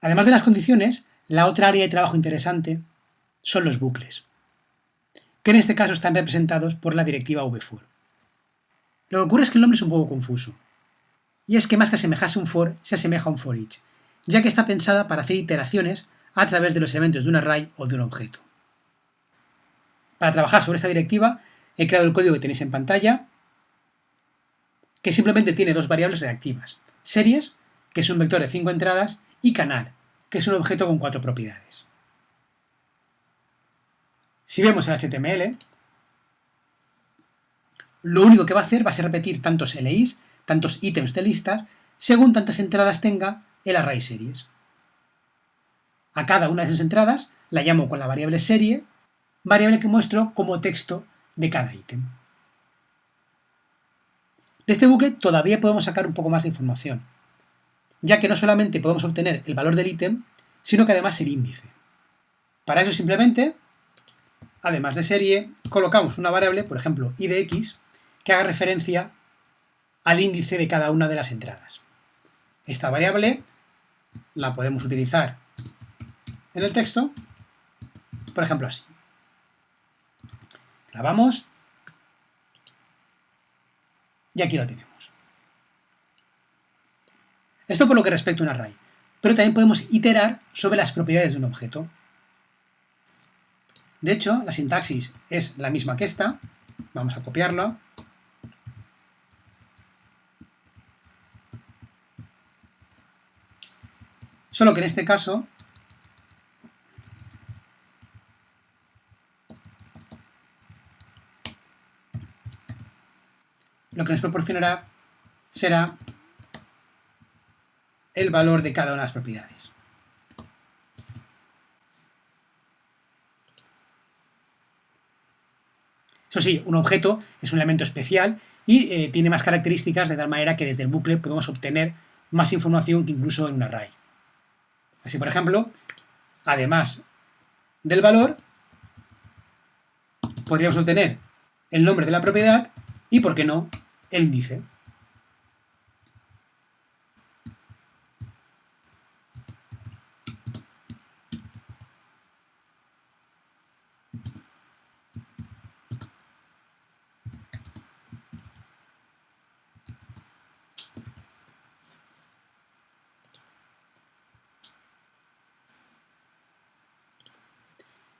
Además de las condiciones, la otra área de trabajo interesante son los bucles, que en este caso están representados por la directiva vfor. Lo que ocurre es que el nombre es un poco confuso, y es que más que asemejarse a un for, se asemeja a un for each, ya que está pensada para hacer iteraciones a través de los elementos de un array o de un objeto. Para trabajar sobre esta directiva, he creado el código que tenéis en pantalla, que simplemente tiene dos variables reactivas, series, que es un vector de 5 entradas, y canal, que es un objeto con cuatro propiedades. Si vemos el HTML, lo único que va a hacer va a ser repetir tantos LIs, tantos ítems de listas, según tantas entradas tenga el array series. A cada una de esas entradas la llamo con la variable serie, variable que muestro como texto de cada ítem. De este bucle todavía podemos sacar un poco más de información, ya que no solamente podemos obtener el valor del ítem, sino que además el índice. Para eso simplemente, además de serie, colocamos una variable, por ejemplo, i de x, que haga referencia al índice de cada una de las entradas. Esta variable la podemos utilizar en el texto, por ejemplo así. Grabamos y aquí lo tenemos. Esto por lo que respecta a un array, pero también podemos iterar sobre las propiedades de un objeto. De hecho, la sintaxis es la misma que esta, vamos a copiarla, solo que en este caso lo que nos proporcionará será el valor de cada una de las propiedades. Eso sí, un objeto es un elemento especial y eh, tiene más características de tal manera que desde el bucle podemos obtener más información que incluso en un array. Así, por ejemplo, además del valor, podríamos obtener el nombre de la propiedad y, por qué no, el índice.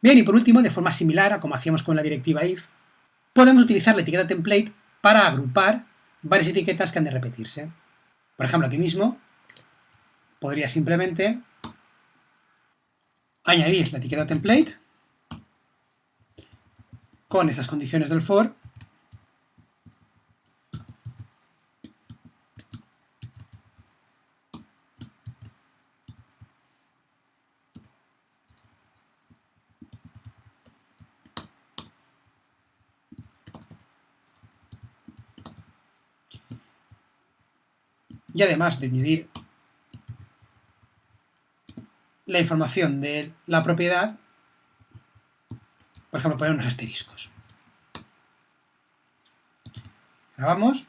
Bien, y por último, de forma similar a como hacíamos con la directiva if, podemos utilizar la etiqueta template para agrupar varias etiquetas que han de repetirse. Por ejemplo, aquí mismo podría simplemente añadir la etiqueta template con estas condiciones del for y además de medir la información de la propiedad, por ejemplo, poner unos asteriscos. Grabamos.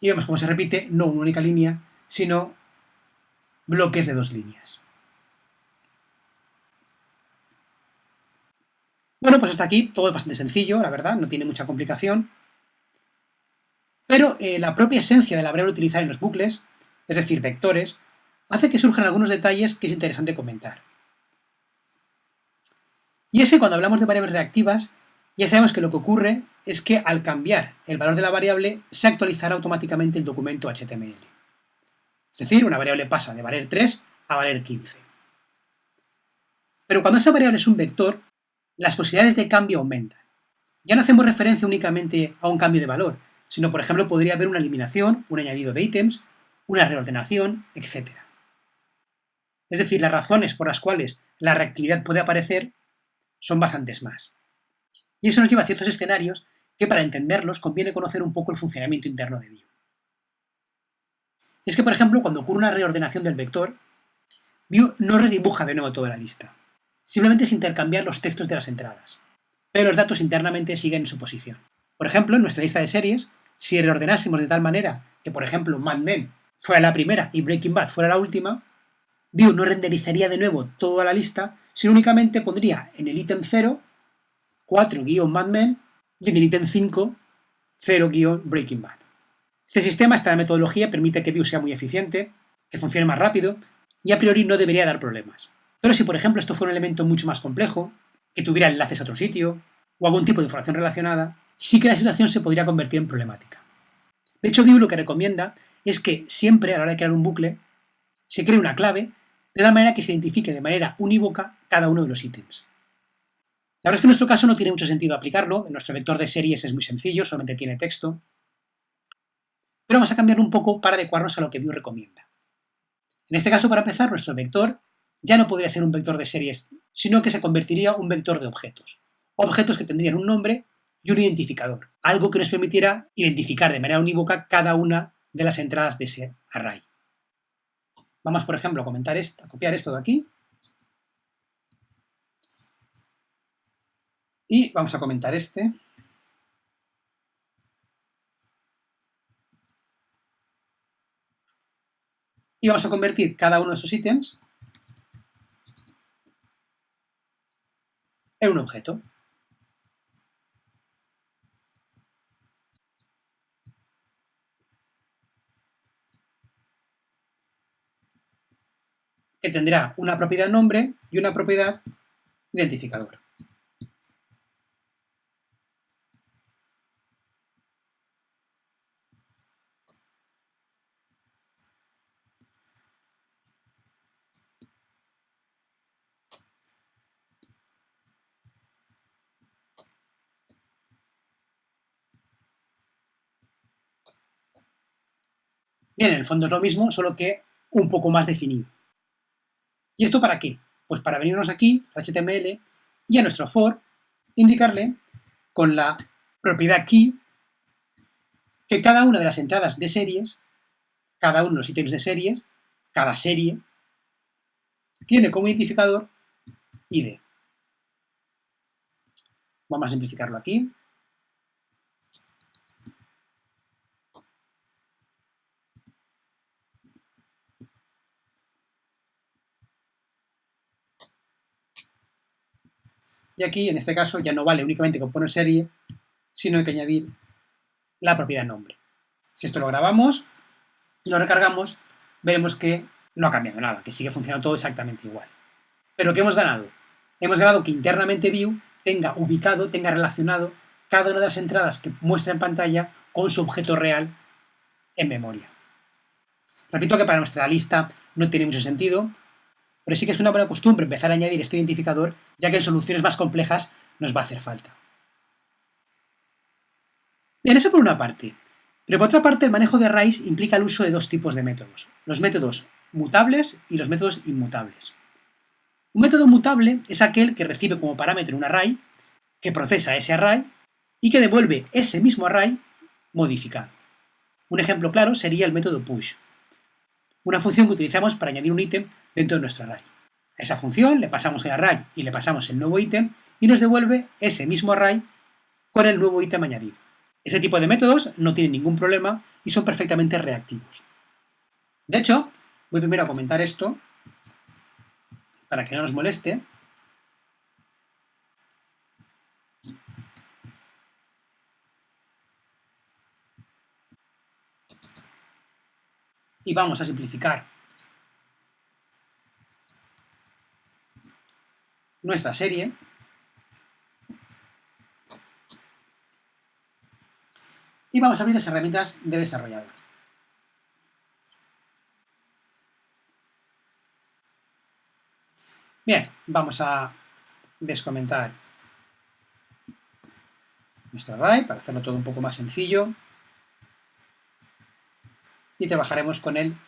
Y vemos cómo se repite no una única línea, sino bloques de dos líneas. Bueno, pues hasta aquí todo es bastante sencillo, la verdad, no tiene mucha complicación. Pero eh, la propia esencia de la variable utilizar en los bucles, es decir, vectores, hace que surjan algunos detalles que es interesante comentar. Y es que cuando hablamos de variables reactivas, ya sabemos que lo que ocurre es que al cambiar el valor de la variable, se actualizará automáticamente el documento HTML. Es decir, una variable pasa de valer 3 a valer 15. Pero cuando esa variable es un vector, las posibilidades de cambio aumentan. Ya no hacemos referencia únicamente a un cambio de valor, sino por ejemplo podría haber una eliminación, un añadido de ítems, una reordenación, etc. Es decir, las razones por las cuales la reactividad puede aparecer son bastantes más. Y eso nos lleva a ciertos escenarios que para entenderlos conviene conocer un poco el funcionamiento interno de Vue. es que, por ejemplo, cuando ocurre una reordenación del vector, Vue no redibuja de nuevo toda la lista. Simplemente es intercambiar los textos de las entradas. Pero los datos internamente siguen en su posición. Por ejemplo, en nuestra lista de series, si reordenásemos de tal manera que, por ejemplo, Mad Men fuera la primera y Breaking Bad fuera la última, Vue no renderizaría de nuevo toda la lista, sino únicamente pondría en el ítem 0 4-Mad Men y en el ítem 5 0-Breaking Bad. Este sistema, esta metodología, permite que Vue sea muy eficiente, que funcione más rápido y a priori no debería dar problemas. Pero si, por ejemplo, esto fuera un elemento mucho más complejo, que tuviera enlaces a otro sitio o algún tipo de información relacionada, sí que la situación se podría convertir en problemática. De hecho, Vue lo que recomienda es que siempre a la hora de crear un bucle se cree una clave de tal manera que se identifique de manera unívoca cada uno de los ítems. La verdad es que en nuestro caso no tiene mucho sentido aplicarlo, nuestro vector de series es muy sencillo, solamente tiene texto, pero vamos a cambiar un poco para adecuarnos a lo que Vue recomienda. En este caso, para empezar, nuestro vector ya no podría ser un vector de series, sino que se convertiría en un vector de objetos. Objetos que tendrían un nombre y un identificador, algo que nos permitiera identificar de manera unívoca cada una de las entradas de ese array. Vamos, por ejemplo, a, comentar esto, a copiar esto de aquí. Y vamos a comentar este. Y vamos a convertir cada uno de esos ítems en un objeto. Que tendrá una propiedad nombre y una propiedad identificador. Bien, en el fondo es lo mismo, solo que un poco más definido. ¿Y esto para qué? Pues para venirnos aquí, HTML, y a nuestro for, indicarle con la propiedad key que cada una de las entradas de series, cada uno de los ítems de series, cada serie, tiene como identificador ID. Vamos a simplificarlo aquí. Y aquí, en este caso, ya no vale únicamente con poner serie, sino hay que añadir la propiedad nombre. Si esto lo grabamos y lo recargamos, veremos que no ha cambiado nada, que sigue funcionando todo exactamente igual. Pero ¿qué hemos ganado? Hemos ganado que internamente View tenga ubicado, tenga relacionado cada una de las entradas que muestra en pantalla con su objeto real en memoria. Repito que para nuestra lista no tiene mucho sentido, pero sí que es una buena costumbre empezar a añadir este identificador, ya que en soluciones más complejas nos va a hacer falta. Bien, eso por una parte. Pero por otra parte, el manejo de arrays implica el uso de dos tipos de métodos. Los métodos mutables y los métodos inmutables. Un método mutable es aquel que recibe como parámetro un array, que procesa ese array y que devuelve ese mismo array modificado. Un ejemplo claro sería el método push, una función que utilizamos para añadir un ítem dentro de nuestro array. A esa función le pasamos el array y le pasamos el nuevo ítem y nos devuelve ese mismo array con el nuevo ítem añadido. Este tipo de métodos no tienen ningún problema y son perfectamente reactivos. De hecho, voy primero a comentar esto para que no nos moleste. Y vamos a simplificar nuestra serie. Y vamos a abrir las herramientas de desarrollador. Bien, vamos a descomentar nuestro array para hacerlo todo un poco más sencillo. Y trabajaremos con el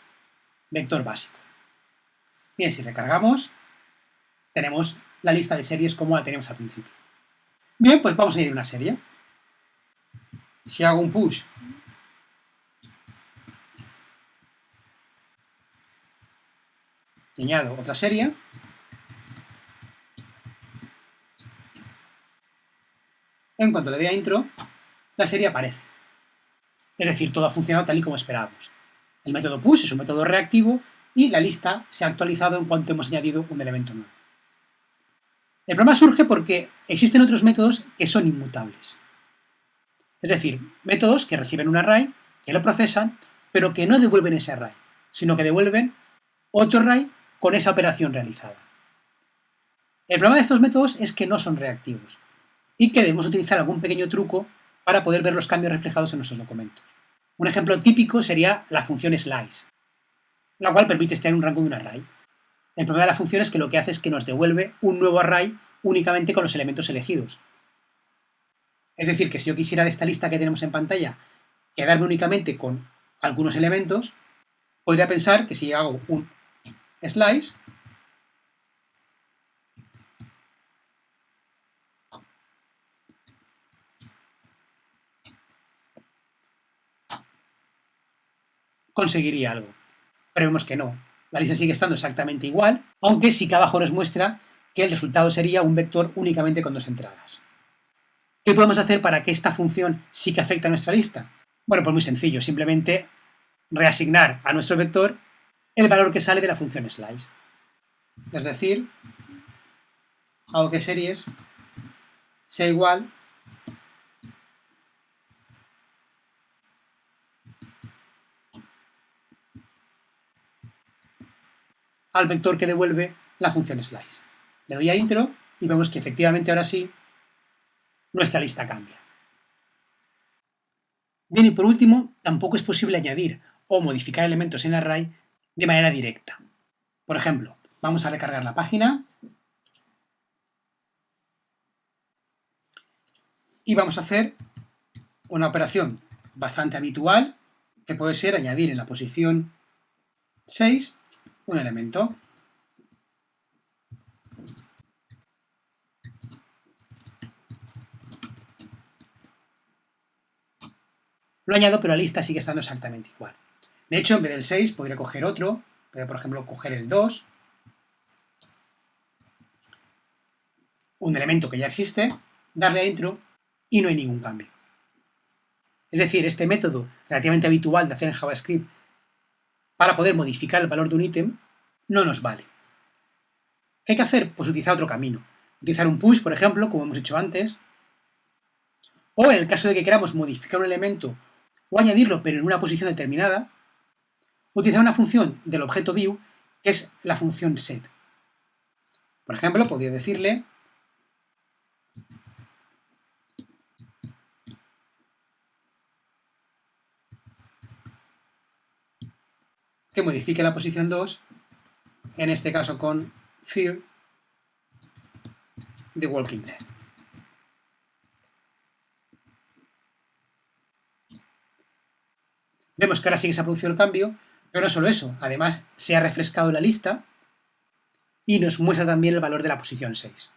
vector básico. Bien, si recargamos, tenemos la lista de series como la teníamos al principio. Bien, pues vamos a ir a una serie. Si hago un push añado otra serie, en cuanto le dé a intro, la serie aparece. Es decir, todo ha funcionado tal y como esperábamos. El método push es un método reactivo y la lista se ha actualizado en cuanto hemos añadido un elemento nuevo. El problema surge porque existen otros métodos que son inmutables. Es decir, métodos que reciben un array, que lo procesan, pero que no devuelven ese array, sino que devuelven otro array con esa operación realizada. El problema de estos métodos es que no son reactivos y que debemos utilizar algún pequeño truco para poder ver los cambios reflejados en nuestros documentos. Un ejemplo típico sería la función slice, la cual permite extraer un rango de un array. El problema de la función es que lo que hace es que nos devuelve un nuevo array únicamente con los elementos elegidos. Es decir, que si yo quisiera de esta lista que tenemos en pantalla quedarme únicamente con algunos elementos, podría pensar que si hago un slice, conseguiría algo. Pero vemos que no. La lista sigue estando exactamente igual, aunque sí que abajo nos muestra que el resultado sería un vector únicamente con dos entradas. ¿Qué podemos hacer para que esta función sí que afecte a nuestra lista? Bueno, pues muy sencillo, simplemente reasignar a nuestro vector el valor que sale de la función slice. Es decir, hago que series sea igual al vector que devuelve la función slice. Le doy a intro y vemos que efectivamente ahora sí nuestra lista cambia. Bien, y por último, tampoco es posible añadir o modificar elementos en el array de manera directa. Por ejemplo, vamos a recargar la página y vamos a hacer una operación bastante habitual que puede ser añadir en la posición 6 un elemento. Lo añado, pero la lista sigue estando exactamente igual. De hecho, en vez del 6 podría coger otro, podría, por ejemplo, coger el 2, un elemento que ya existe, darle a intro y no hay ningún cambio. Es decir, este método relativamente habitual de hacer en JavaScript para poder modificar el valor de un ítem no nos vale. ¿Qué hay que hacer? Pues utilizar otro camino. Utilizar un push, por ejemplo, como hemos hecho antes, o en el caso de que queramos modificar un elemento o añadirlo pero en una posición determinada, utilizar una función del objeto view que es la función set. Por ejemplo, podría decirle que modifique la posición 2, en este caso con Fear the Walking Dead. Vemos que ahora sí que se ha producido el cambio, pero no solo eso, además se ha refrescado la lista y nos muestra también el valor de la posición 6.